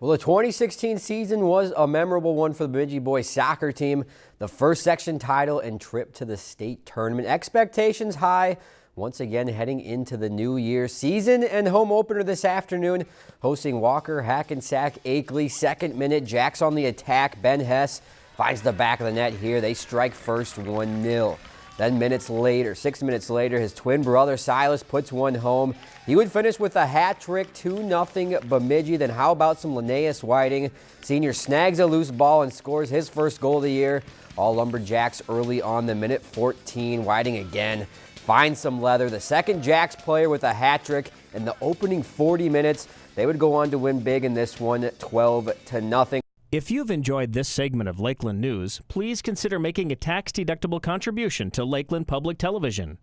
Well, the 2016 season was a memorable one for the Bemidji boys soccer team. The first section title and trip to the state tournament. Expectations high once again heading into the new year season and home opener this afternoon hosting Walker Hackensack Akeley second minute Jacks on the attack Ben Hess finds the back of the net here they strike first 1-0 then minutes later, six minutes later, his twin brother Silas puts one home. He would finish with a hat trick, 2-0 Bemidji. Then how about some Linnaeus Whiting? Senior snags a loose ball and scores his first goal of the year. All Lumberjacks early on the minute 14. Whiting again finds some leather. The second Jacks player with a hat trick in the opening 40 minutes. They would go on to win big in this one, 12 to nothing. If you've enjoyed this segment of Lakeland News, please consider making a tax-deductible contribution to Lakeland Public Television.